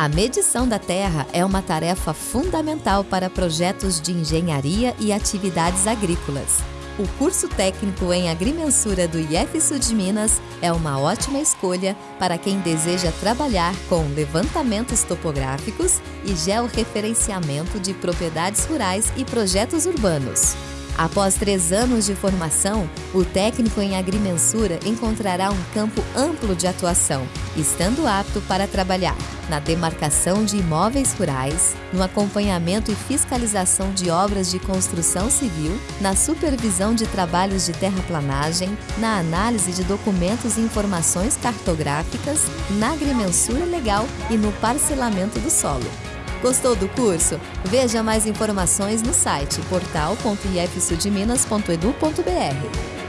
A medição da terra é uma tarefa fundamental para projetos de engenharia e atividades agrícolas. O curso técnico em agrimensura do Sul de Minas é uma ótima escolha para quem deseja trabalhar com levantamentos topográficos e georreferenciamento de propriedades rurais e projetos urbanos. Após três anos de formação, o técnico em agrimensura encontrará um campo amplo de atuação, estando apto para trabalhar na demarcação de imóveis rurais, no acompanhamento e fiscalização de obras de construção civil, na supervisão de trabalhos de terraplanagem, na análise de documentos e informações cartográficas, na agrimensura legal e no parcelamento do solo. Gostou do curso? Veja mais informações no site portal.ifsudminas.edu.br.